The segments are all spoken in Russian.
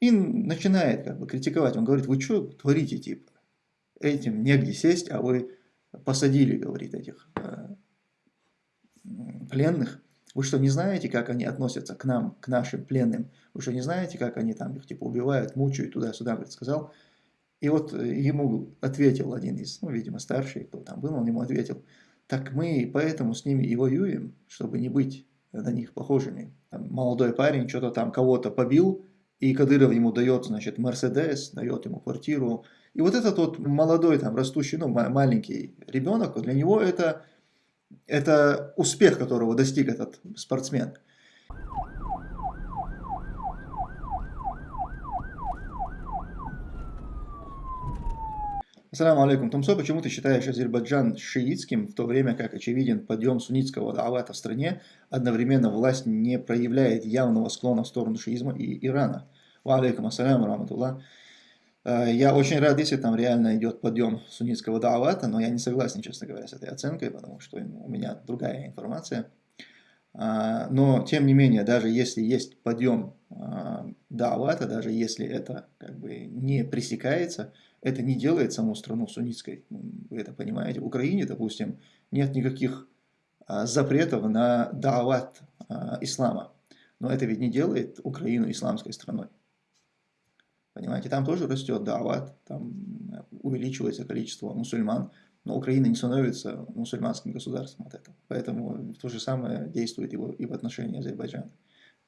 И начинает как бы критиковать. Он говорит, вы что творите, типа? Этим негде сесть, а вы посадили, говорит, этих э, пленных. Вы что, не знаете, как они относятся к нам, к нашим пленным? Вы что, не знаете, как они там их типа убивают, мучают, туда-сюда, говорит, сказал. И вот ему ответил один из, ну, видимо, старший, кто там был, он ему ответил, так мы поэтому с ними и воюем, чтобы не быть на них похожими. Там молодой парень что-то там кого-то побил, и Кадыров ему дает, значит, Мерседес, дает ему квартиру. И вот этот вот молодой, там, растущий, ну, маленький ребенок, для него это, это успех, которого достиг этот спортсмен. Ассаламу алейкум. Тумсо, почему ты считаешь Азербайджан шиитским, в то время как очевиден подъем суннитского даавата в стране, одновременно власть не проявляет явного склона в сторону шиизма и Ирана? Ва алейкум ассаляму раматуллах. Э, я очень рад, если там реально идет подъем суннитского даавата, но я не согласен, честно говоря, с этой оценкой, потому что у меня другая информация. А, но, тем не менее, даже если есть подъем а, даавата, даже если это как бы не пресекается, это не делает саму страну суннитской. Вы это понимаете. В Украине, допустим, нет никаких а, запретов на даават ислама. Но это ведь не делает Украину исламской страной. Понимаете, там тоже растет даават, там увеличивается количество мусульман, но Украина не становится мусульманским государством от этого. Поэтому то же самое действует и в отношении Азербайджана.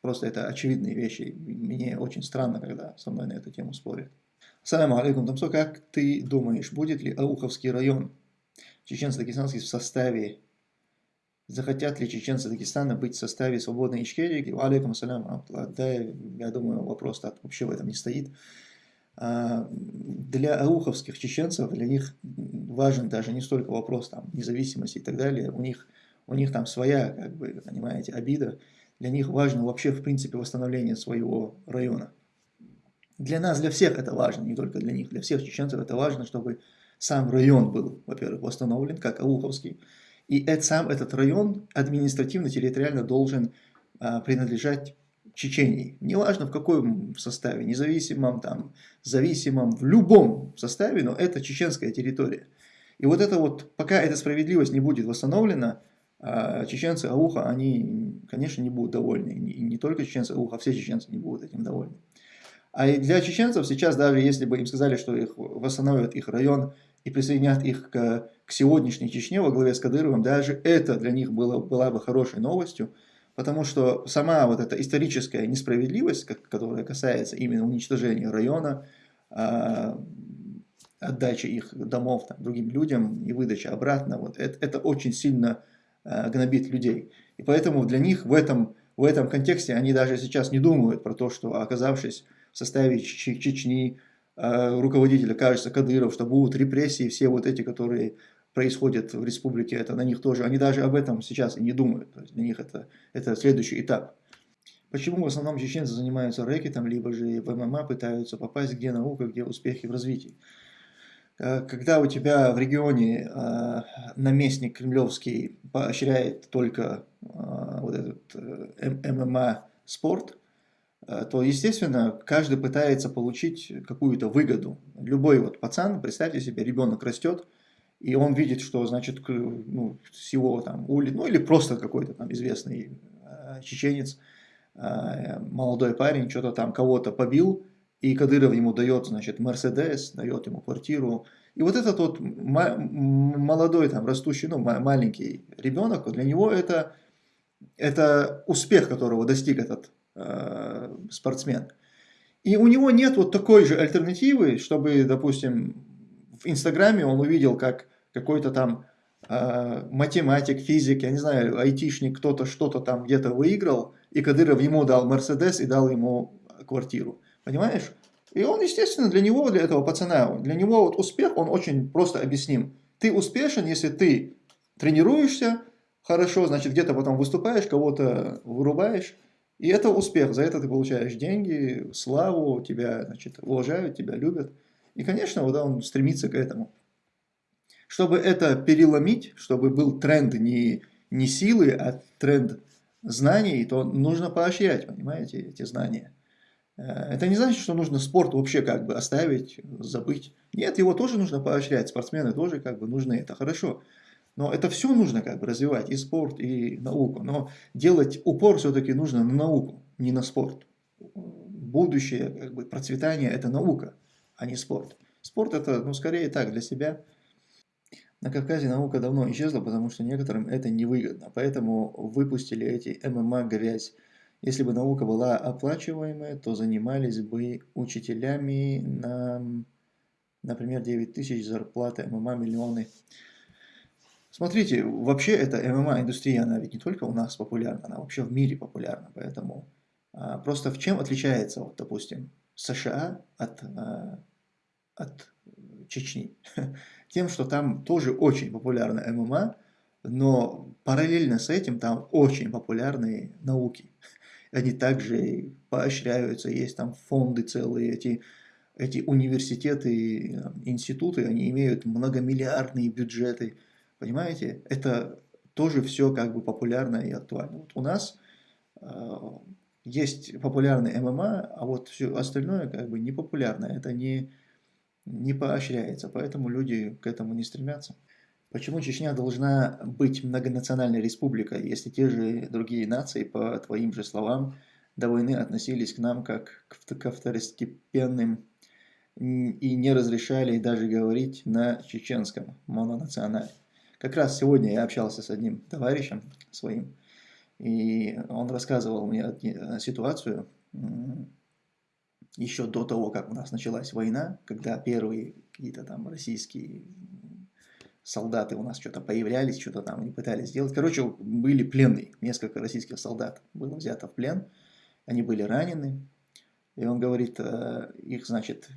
Просто это очевидные вещи. Мне очень странно, когда со мной на эту тему спорят. Саляму алейкум, Тамсо, как ты думаешь, будет ли Ауховский район чеченско-дагестанский в составе, захотят ли чеченцы Дагестана быть в составе свободной Ичкерии? Алейкум ассалям, да, я думаю, вопрос вообще в этом не стоит. А, для ауховских чеченцев, для них важен даже не столько вопрос там, независимости и так далее, у них, у них там своя, как бы, понимаете, обида, для них важно вообще в принципе восстановление своего района. Для нас, для всех это важно, не только для них, для всех чеченцев это важно, чтобы сам район был, во-первых, восстановлен, как Ауховский, и это, сам этот район административно-территориально должен а, принадлежать Чечении. Неважно в каком составе, независимом, там, зависимом, в любом составе, но это чеченская территория. И вот это вот, пока эта справедливость не будет восстановлена, а, чеченцы Ауха, они, конечно, не будут довольны. И не только чеченцы Ауха, все чеченцы не будут этим довольны. А для чеченцев сейчас, даже если бы им сказали, что их восстановят их район и присоединят их к, к сегодняшней Чечне во главе с Кадыровым, даже это для них было, была бы хорошей новостью, Потому что сама вот эта историческая несправедливость, которая касается именно уничтожения района, а, отдачи их домов там, другим людям и выдачи обратно, вот это, это очень сильно а, гнобит людей. И поэтому для них в этом, в этом контексте они даже сейчас не думают про то, что оказавшись в составе Чечни, а, руководителя, кажется, Кадыров, что будут репрессии, все вот эти, которые происходит в республике, это на них тоже, они даже об этом сейчас и не думают, то есть для них это, это следующий этап. Почему в основном чеченцы занимаются рэкетом, либо же в ММА пытаются попасть, где наука, где успехи в развитии? Э, когда у тебя в регионе э, наместник кремлевский поощряет только э, вот этот ММА спорт, то, естественно, каждый пытается получить какую-то выгоду. Любой вот пацан, представьте себе, ребенок растет, и он видит, что, значит, ну, с его там, ули, ну или просто какой-то там известный э, чеченец, э, молодой парень, что-то там кого-то побил, и Кадыров ему дает, значит, Мерседес, дает ему квартиру. И вот этот вот молодой, там, растущий, ну, маленький ребенок, для него это, это успех, которого достиг этот э, спортсмен. И у него нет вот такой же альтернативы, чтобы, допустим, в Инстаграме он увидел, как какой-то там э, математик, физик, я не знаю, айтишник, кто-то что-то там где-то выиграл, и Кадыров ему дал Мерседес и дал ему квартиру. Понимаешь? И он, естественно, для него, для этого пацана, для него вот успех, он очень просто объясним. Ты успешен, если ты тренируешься хорошо, значит, где-то потом выступаешь, кого-то вырубаешь, и это успех, за это ты получаешь деньги, славу, тебя, значит, уважают, тебя любят. И, конечно, вот он стремится к этому. Чтобы это переломить, чтобы был тренд не, не силы, а тренд знаний, то нужно поощрять, понимаете, эти знания. Э, это не значит, что нужно спорт вообще как бы оставить, забыть. Нет, его тоже нужно поощрять, спортсмены тоже как бы нужны, это хорошо. Но это все нужно как бы развивать, и спорт, и науку. Но делать упор все-таки нужно на науку, не на спорт. Будущее, как бы процветание – это наука, а не спорт. Спорт – это, ну, скорее так, для себя. На Кавказе наука давно исчезла, потому что некоторым это невыгодно. Поэтому выпустили эти ММА грязь. Если бы наука была оплачиваемая, то занимались бы учителями на, например, 9 тысяч зарплаты, ММА миллионы. Смотрите, вообще эта ММА-индустрия, она ведь не только у нас популярна, она вообще в мире популярна. Поэтому а, просто в чем отличается, вот, допустим, США от, а, от Чечни? Тем, что там тоже очень популярна ММА, но параллельно с этим там очень популярные науки. Они также поощряются, есть там фонды целые, эти, эти университеты, институты, они имеют многомиллиардные бюджеты – Понимаете? Это тоже все как бы популярно и актуально. Вот у нас э, есть популярный ММА, а вот все остальное как бы не популярно. Это не, не поощряется, поэтому люди к этому не стремятся. Почему Чечня должна быть многонациональной республикой, если те же другие нации, по твоим же словам, до войны относились к нам как к второстепенным и не разрешали даже говорить на чеченском мононационале. Как раз сегодня я общался с одним товарищем своим, и он рассказывал мне ситуацию еще до того, как у нас началась война, когда первые какие-то там российские солдаты у нас что-то появлялись, что-то там они пытались сделать. Короче, были пленные, несколько российских солдат было взято в плен, они были ранены, и он говорит, э, их, значит,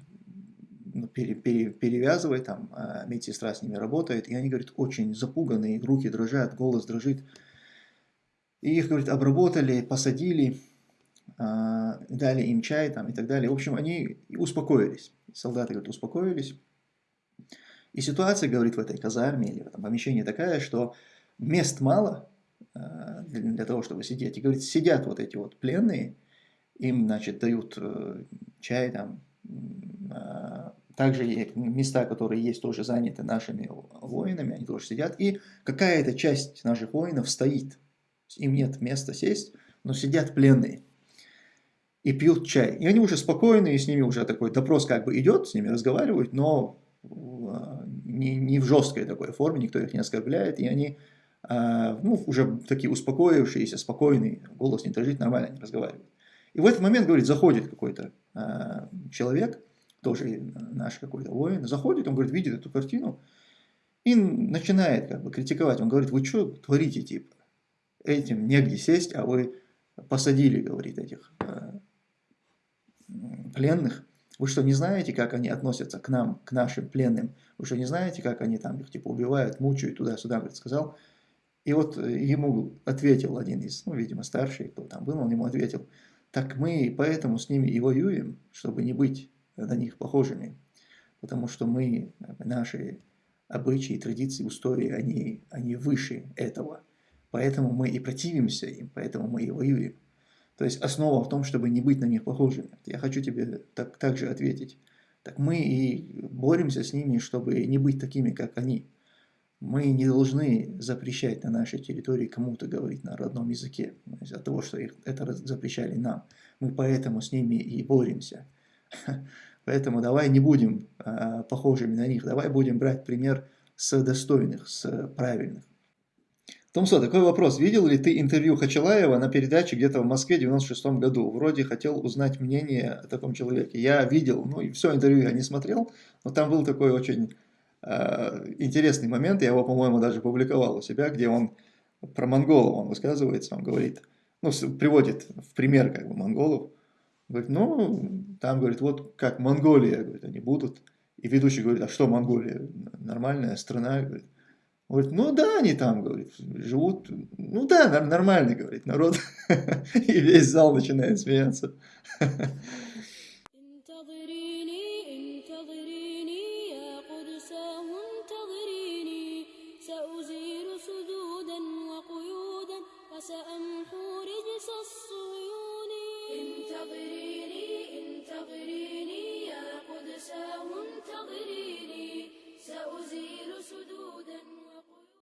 пере, пере, перевязывает, там а медсестра с ними работает, и они, говорят, очень запуганные, руки дрожат, голос дрожит. И их, говорит, обработали, посадили, а, дали им чай там и так далее. В общем, они успокоились. Солдаты, говорят, успокоились. И ситуация, говорит, в этой казарме или в этом помещении такая, что мест мало а, для, для того, чтобы сидеть. И, говорит, сидят вот эти вот пленные, им, значит, дают э, чай там, также места, которые есть, тоже заняты нашими воинами, они тоже сидят. И какая-то часть наших воинов стоит. Им нет места сесть, но сидят пленные. И пьют чай. И они уже спокойные, с ними уже такой допрос как бы идет, с ними разговаривают, но а, не, не в жесткой такой форме, никто их не оскорбляет. И они а, ну, уже такие успокоившиеся, спокойные, голос не дрожит, нормально они разговаривают. И в этот момент, говорит, заходит какой-то а, человек, тоже наш какой-то воин, заходит, он говорит, видит эту картину и начинает как бы критиковать. Он говорит, вы что творите, типа, этим негде сесть, а вы посадили, говорит, этих э, пленных. Вы что, не знаете, как они относятся к нам, к нашим пленным? Вы что, не знаете, как они там их типа убивают, мучают, туда-сюда, говорит, сказал. И вот ему ответил один из, ну, видимо, старший, кто там был, он ему ответил, так мы поэтому с ними и воюем, чтобы не быть на них похожими, потому что мы, наши обычаи, традиции, устои, они, они выше этого. Поэтому мы и противимся им, поэтому мы и воюем. То есть основа в том, чтобы не быть на них похожими. Я хочу тебе так, так же ответить. Так мы и боремся с ними, чтобы не быть такими, как они. Мы не должны запрещать на нашей территории кому-то говорить на родном языке, из-за того, что их это запрещали нам. Мы поэтому с ними и боремся. Поэтому давай не будем а, похожими на них, давай будем брать пример с достойных, с правильных. Томсо, такой вопрос. Видел ли ты интервью Хачалаева на передаче где-то в Москве в 96 году? Вроде хотел узнать мнение о таком человеке. Я видел, ну и все интервью я не смотрел, но там был такой очень э, интересный момент, я его, по-моему, даже публиковал у себя, где он про монголов он высказывается, он говорит, ну, приводит в пример как бы монголов, Говорит, ну, там, говорит, вот как Монголия, говорит, они будут. И ведущий говорит, а что Монголия? Нормальная страна, говорит. Говорит, ну да, они там, говорит, живут, ну да, нормальный, говорит, народ. И весь зал начинает смеяться.